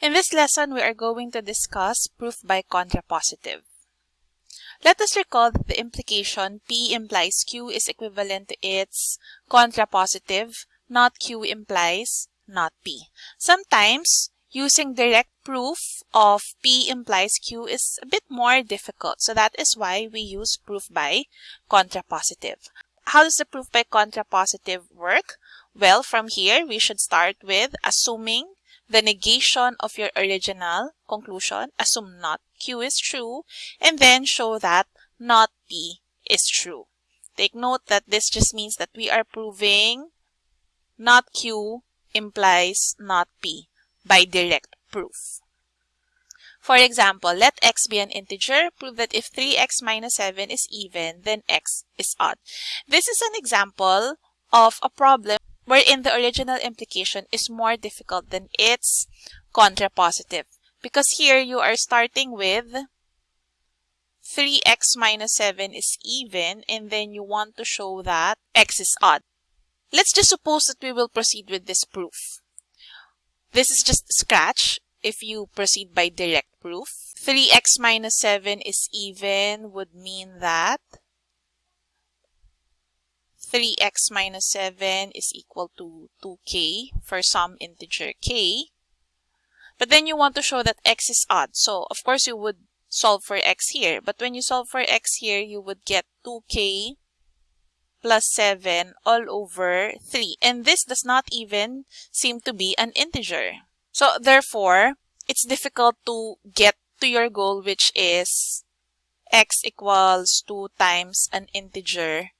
In this lesson, we are going to discuss proof by contrapositive. Let us recall that the implication P implies Q is equivalent to its contrapositive, not Q implies not P. Sometimes, using direct proof of P implies Q is a bit more difficult. So that is why we use proof by contrapositive. How does the proof by contrapositive work? Well, from here, we should start with assuming the negation of your original conclusion, assume not Q is true, and then show that not P is true. Take note that this just means that we are proving not Q implies not P by direct proof. For example, let x be an integer. Prove that if 3x minus 7 is even, then x is odd. This is an example of a problem wherein the original implication is more difficult than its contrapositive. Because here you are starting with 3x minus 7 is even and then you want to show that x is odd. Let's just suppose that we will proceed with this proof. This is just scratch if you proceed by direct proof. 3x minus 7 is even would mean that 3x minus 7 is equal to 2k for some integer k. But then you want to show that x is odd. So, of course, you would solve for x here. But when you solve for x here, you would get 2k plus 7 all over 3. And this does not even seem to be an integer. So, therefore, it's difficult to get to your goal, which is x equals 2 times an integer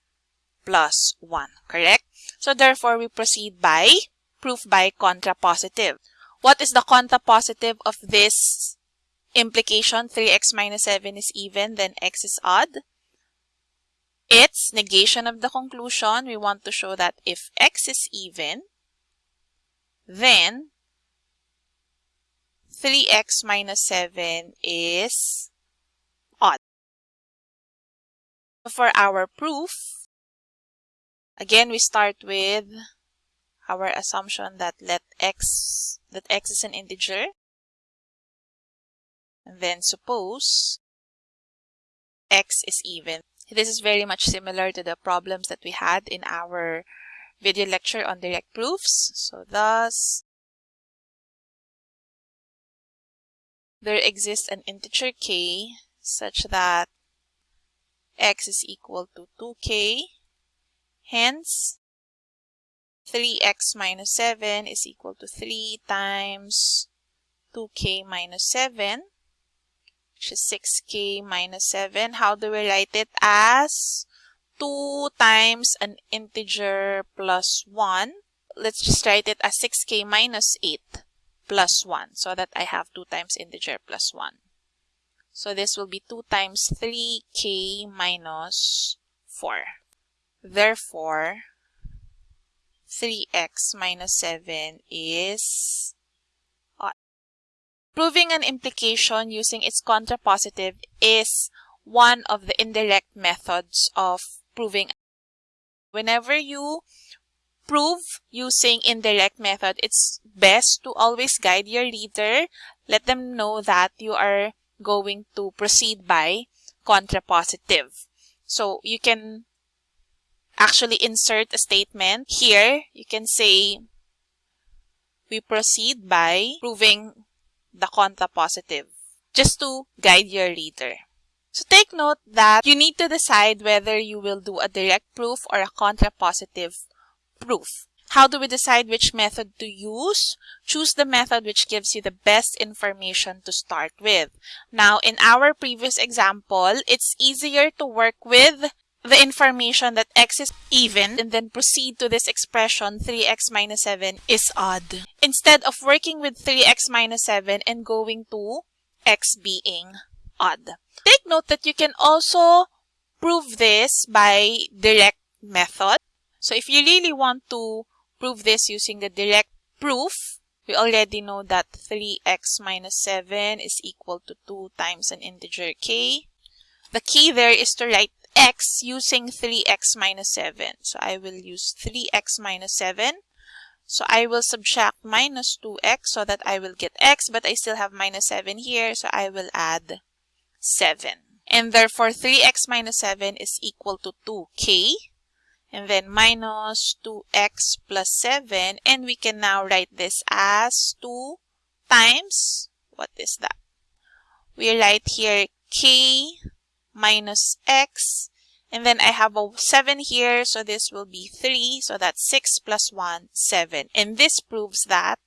plus 1, correct? So therefore, we proceed by proof by contrapositive. What is the contrapositive of this implication? 3x minus 7 is even, then x is odd. It's negation of the conclusion. We want to show that if x is even, then 3x minus 7 is odd. For our proof, Again, we start with our assumption that let x, that x is an integer. And then suppose x is even. This is very much similar to the problems that we had in our video lecture on direct proofs. So thus, there exists an integer k such that x is equal to 2k Hence, 3x minus 7 is equal to 3 times 2k minus 7, which is 6k minus 7. How do we write it? As 2 times an integer plus 1. Let's just write it as 6k minus 8 plus 1 so that I have 2 times integer plus 1. So this will be 2 times 3k minus 4. Therefore, 3x minus 7 is odd. Proving an implication using its contrapositive is one of the indirect methods of proving. Whenever you prove using indirect method, it's best to always guide your reader. Let them know that you are going to proceed by contrapositive. So you can actually insert a statement. Here, you can say, we proceed by proving the contrapositive, just to guide your reader. So take note that you need to decide whether you will do a direct proof or a contrapositive proof. How do we decide which method to use? Choose the method which gives you the best information to start with. Now, in our previous example, it's easier to work with the information that x is even and then proceed to this expression 3x minus 7 is odd. Instead of working with 3x minus 7 and going to x being odd. Take note that you can also prove this by direct method. So if you really want to prove this using the direct proof, we already know that 3x minus 7 is equal to 2 times an integer k. The key there is to write x using 3x minus 7. So I will use 3x minus 7. So I will subtract minus 2x so that I will get x, but I still have minus 7 here, so I will add 7. And therefore, 3x minus 7 is equal to 2k. And then minus 2x plus 7. And we can now write this as 2 times, what is that? We write here k minus x and then I have a 7 here, so this will be 3. So that's 6 plus 1, 7. And this proves that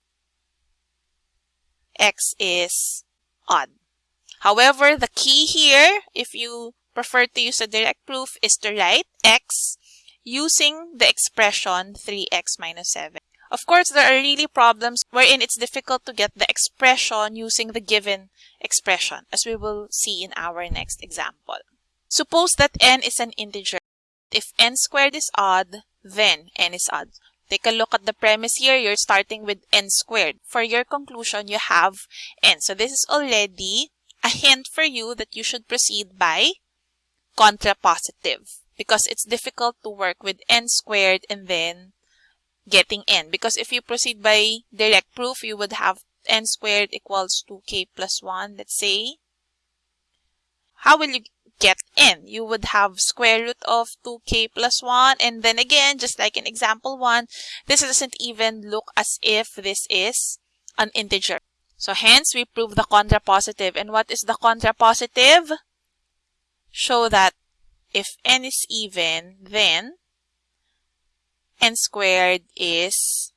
x is odd. However, the key here, if you prefer to use a direct proof, is to write x using the expression 3x minus 7. Of course, there are really problems wherein it's difficult to get the expression using the given expression, as we will see in our next example. Suppose that n is an integer. If n squared is odd, then n is odd. Take a look at the premise here. You're starting with n squared. For your conclusion, you have n. So this is already a hint for you that you should proceed by contrapositive because it's difficult to work with n squared and then getting n. Because if you proceed by direct proof, you would have n squared equals 2k plus 1, let's say. How will you get n. You would have square root of 2k plus 1 and then again just like in example 1 this doesn't even look as if this is an integer. So hence we prove the contrapositive and what is the contrapositive? Show that if n is even then n squared is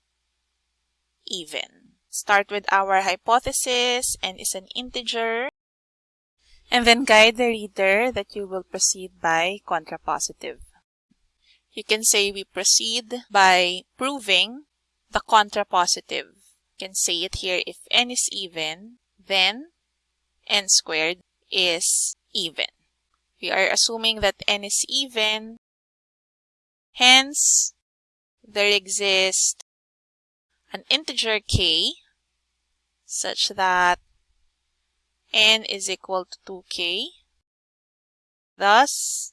even. Start with our hypothesis n is an integer and then guide the reader that you will proceed by contrapositive. You can say we proceed by proving the contrapositive. You can say it here if n is even, then n squared is even. We are assuming that n is even, hence there exists an integer k such that n is equal to 2k. Thus,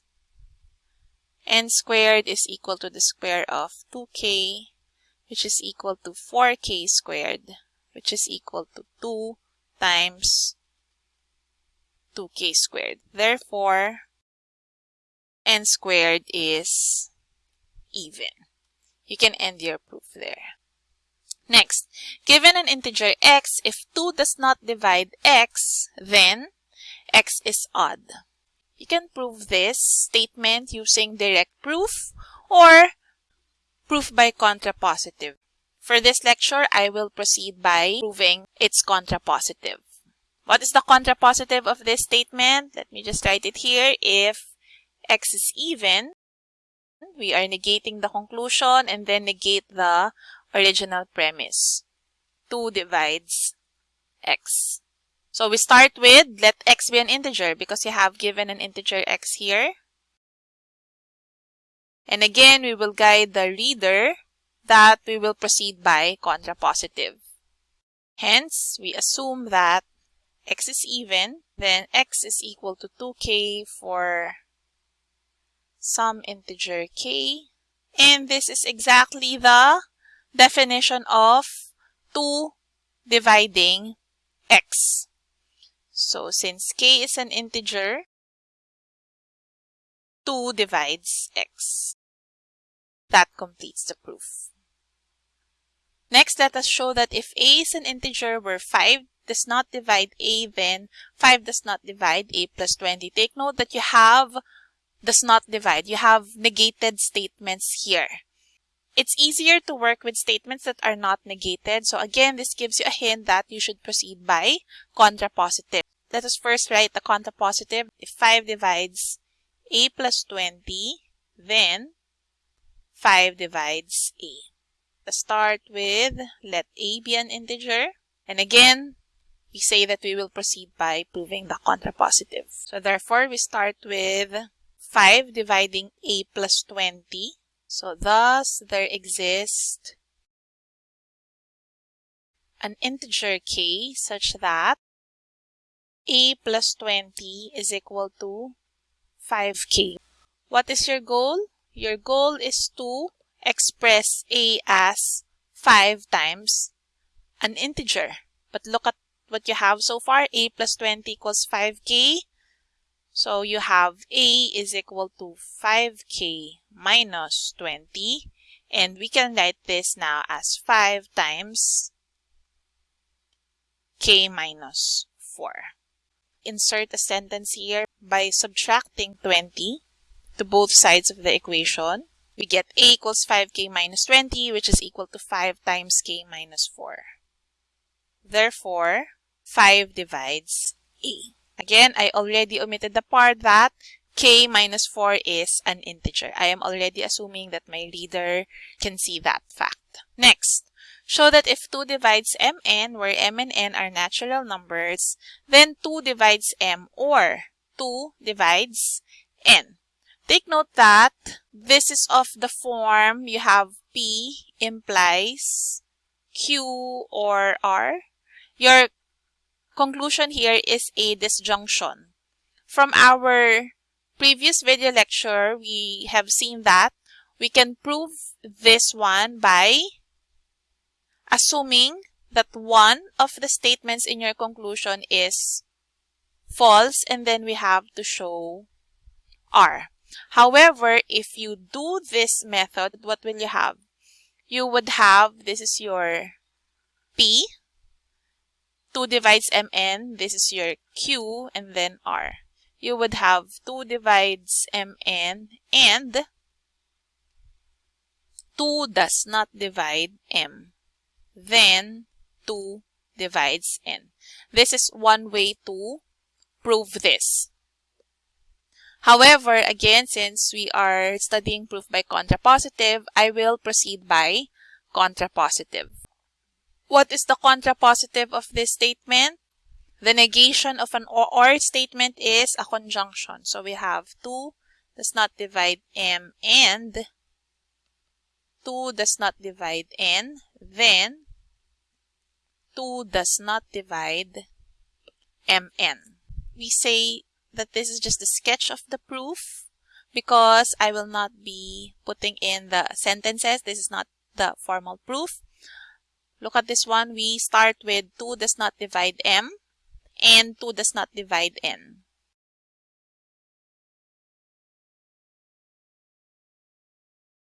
n squared is equal to the square of 2k, which is equal to 4k squared, which is equal to 2 times 2k squared. Therefore, n squared is even. You can end your proof there. Next, given an integer x, if 2 does not divide x, then x is odd. You can prove this statement using direct proof or proof by contrapositive. For this lecture, I will proceed by proving its contrapositive. What is the contrapositive of this statement? Let me just write it here. If x is even, we are negating the conclusion and then negate the original premise. 2 divides x. So we start with let x be an integer because you have given an integer x here. And again, we will guide the reader that we will proceed by contrapositive. Hence, we assume that x is even, then x is equal to 2k for some integer k. And this is exactly the definition of 2 dividing x. So since k is an integer, 2 divides x. That completes the proof. Next, let us show that if a is an integer where 5 does not divide a, then 5 does not divide a plus 20. Take note that you have does not divide. You have negated statements here. It's easier to work with statements that are not negated. So again, this gives you a hint that you should proceed by contrapositive. Let us first write the contrapositive. If 5 divides a plus 20, then 5 divides a. Let's start with let a be an integer. And again, we say that we will proceed by proving the contrapositive. So therefore, we start with 5 dividing a plus 20. So thus there exists an integer k such that a plus 20 is equal to 5k. What is your goal? Your goal is to express a as 5 times an integer. But look at what you have so far. a plus 20 equals 5k. So you have a is equal to 5k minus 20. And we can write this now as 5 times k minus 4. Insert a sentence here by subtracting 20 to both sides of the equation. We get a equals 5k minus 20, which is equal to 5 times k minus 4. Therefore, 5 divides a. Again, I already omitted the part that k minus 4 is an integer. I am already assuming that my reader can see that fact. Next, show that if 2 divides mn, where m and n are natural numbers, then 2 divides m or 2 divides n. Take note that this is of the form you have P implies Q or R. Your conclusion here is a disjunction. From our previous video lecture, we have seen that we can prove this one by assuming that one of the statements in your conclusion is false and then we have to show R. However, if you do this method, what will you have? You would have, this is your P, 2 divides Mn, this is your Q, and then R. You would have 2 divides Mn and 2 does not divide M. Then 2 divides N. This is one way to prove this. However, again, since we are studying proof by contrapositive, I will proceed by contrapositive. What is the contrapositive of this statement? The negation of an OR statement is a conjunction. So we have 2 does not divide M and 2 does not divide N. Then 2 does not divide Mn. We say that this is just a sketch of the proof because I will not be putting in the sentences. This is not the formal proof. Look at this one. We start with 2 does not divide m and 2 does not divide n.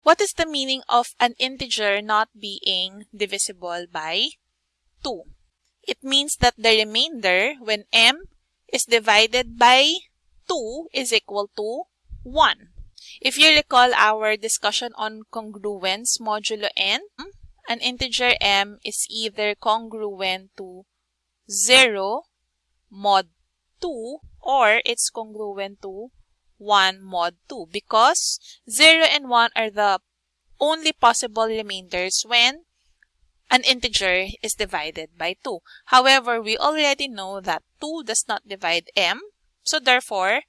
What is the meaning of an integer not being divisible by 2? It means that the remainder, when m is divided by 2 is equal to 1. If you recall our discussion on congruence modulo n, an integer m is either congruent to 0 mod 2 or it's congruent to 1 mod 2 because 0 and 1 are the only possible remainders when an integer is divided by 2. However, we already know that 2 does not divide m, so therefore,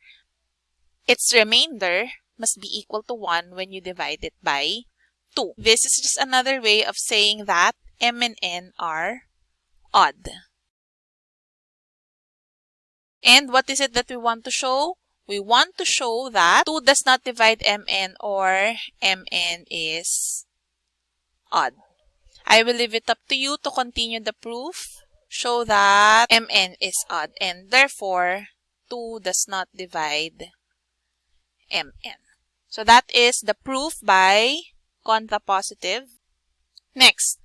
its remainder must be equal to 1 when you divide it by 2. This is just another way of saying that m and n are odd. And what is it that we want to show? We want to show that 2 does not divide mn or mn is odd. I will leave it up to you to continue the proof. Show that mn is odd and therefore 2 does not divide mn. So that is the proof by contrapositive. Next,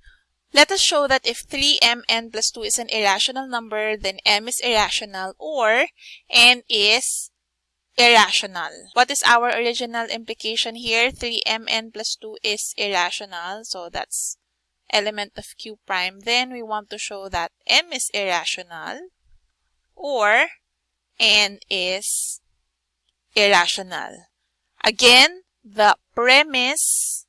let us show that if 3mn plus 2 is an irrational number, then m is irrational or n is irrational. What is our original implication here? 3mn plus 2 is irrational. So that's element of q prime, then we want to show that m is irrational or n is irrational. Again, the premise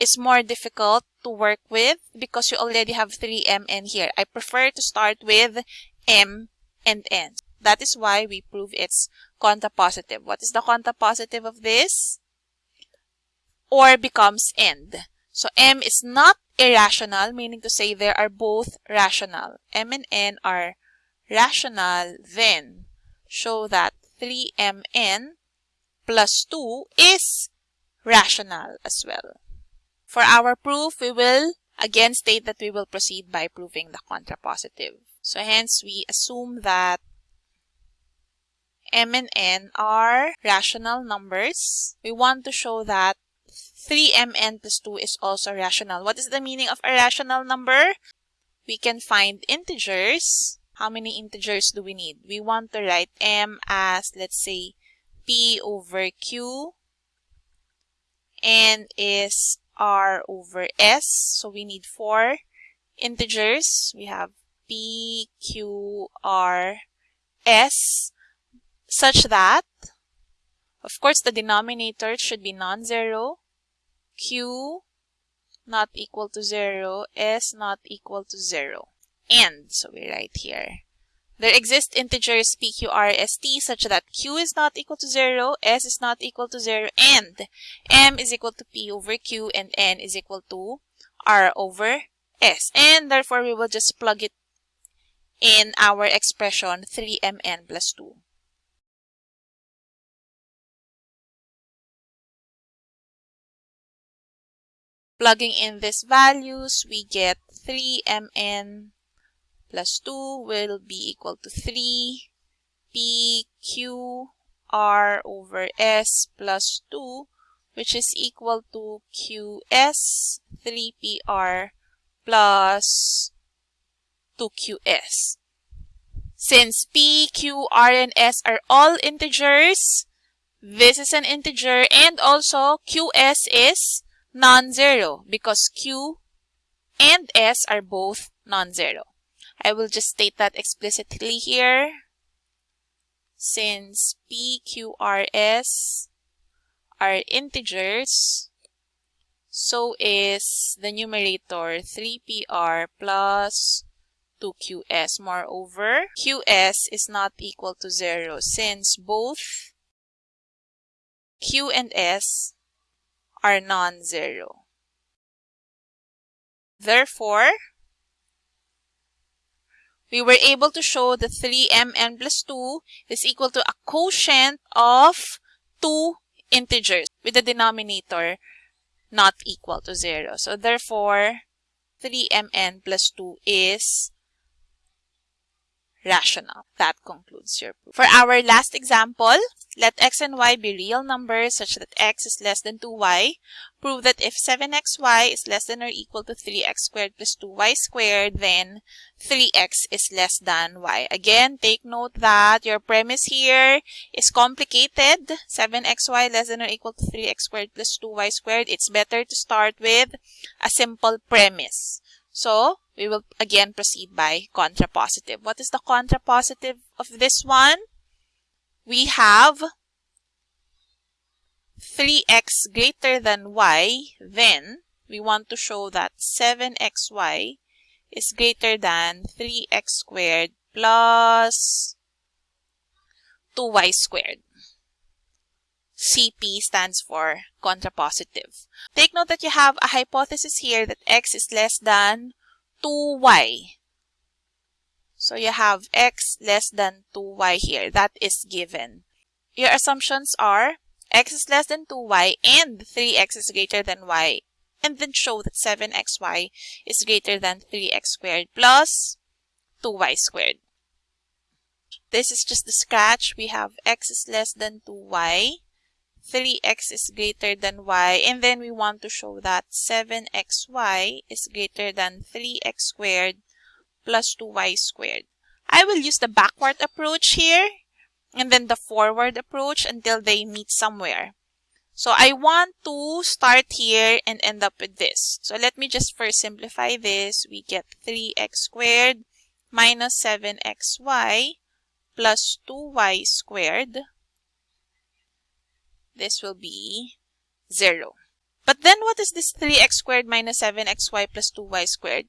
is more difficult to work with because you already have 3mn here. I prefer to start with m and n. That is why we prove it's contrapositive. What is the contrapositive of this? Or becomes end. So m is not irrational, meaning to say they are both rational. M and N are rational, then show that 3mn plus 2 is rational as well. For our proof, we will again state that we will proceed by proving the contrapositive. So hence we assume that m and n are rational numbers. We want to show that 3mn plus 2 is also rational. What is the meaning of a rational number? We can find integers. How many integers do we need? We want to write m as, let's say, p over q. n is r over s. So we need four integers. We have p, q, r, s such that, of course, the denominator should be non-zero, q not equal to 0, s not equal to 0. And, so we write here, there exist integers p, q, r, s, t such that q is not equal to 0, s is not equal to 0, and m is equal to p over q and n is equal to r over s. And therefore, we will just plug it in our expression 3mn plus 2. Plugging in these values, we get 3mn plus 2 will be equal to 3 p q r over s plus 2 which is equal to qs 3pr plus 2qs. Since p, q, r, and s are all integers, this is an integer and also qs is non-zero because Q and S are both non-zero. I will just state that explicitly here. Since P, Q, R, S are integers, so is the numerator 3PR plus 2QS. Moreover, QS is not equal to 0 since both Q and S are non-zero. Therefore, we were able to show that 3mn plus 2 is equal to a quotient of two integers with the denominator not equal to 0. So therefore, 3mn plus 2 is rational. That concludes your proof. For our last example, let x and y be real numbers such that x is less than 2y. Prove that if 7xy is less than or equal to 3x squared plus 2y squared, then 3x is less than y. Again, take note that your premise here is complicated. 7xy less than or equal to 3x squared plus 2y squared. It's better to start with a simple premise. So, we will again proceed by contrapositive. What is the contrapositive of this one? we have 3x greater than y, then we want to show that 7xy is greater than 3x squared plus 2y squared. CP stands for contrapositive. Take note that you have a hypothesis here that x is less than 2y. So you have x less than 2y here. That is given. Your assumptions are x is less than 2y and 3x is greater than y. And then show that 7xy is greater than 3x squared plus 2y squared. This is just the scratch. We have x is less than 2y. 3x is greater than y. And then we want to show that 7xy is greater than 3x squared plus 2y squared. I will use the backward approach here and then the forward approach until they meet somewhere. So I want to start here and end up with this. So let me just first simplify this. We get 3x squared minus 7xy plus 2y squared. This will be 0. But then what is this 3x squared minus 7xy plus 2y squared?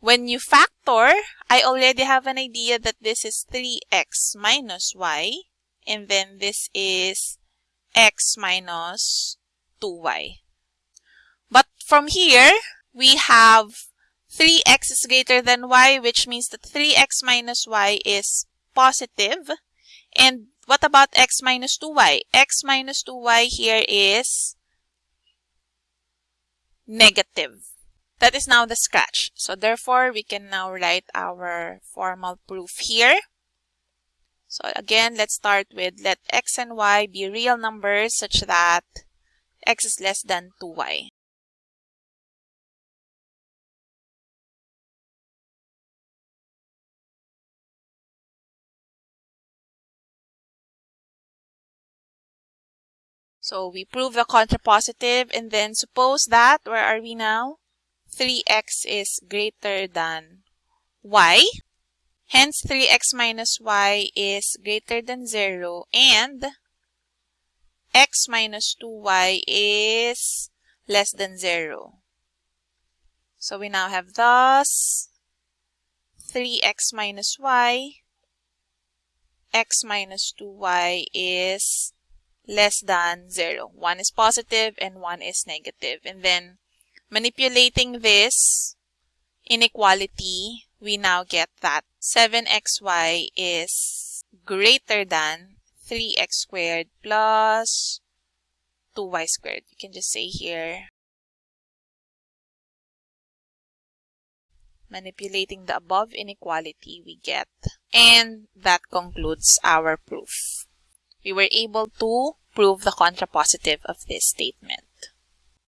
When you factor, I already have an idea that this is 3x minus y, and then this is x minus 2y. But from here, we have 3x is greater than y, which means that 3x minus y is positive. And what about x minus 2y? x minus 2y here is negative. That is now the scratch. So therefore, we can now write our formal proof here. So again, let's start with let x and y be real numbers such that x is less than 2y. So we prove the contrapositive and then suppose that, where are we now? 3x is greater than y. Hence, 3x minus y is greater than 0 and x minus 2y is less than 0. So we now have thus 3x minus y, x minus 2y is less than 0. One is positive and one is negative. And then manipulating this inequality, we now get that 7xy is greater than 3x squared plus 2y squared. You can just say here, manipulating the above inequality we get. And that concludes our proof. We were able to prove the contrapositive of this statement.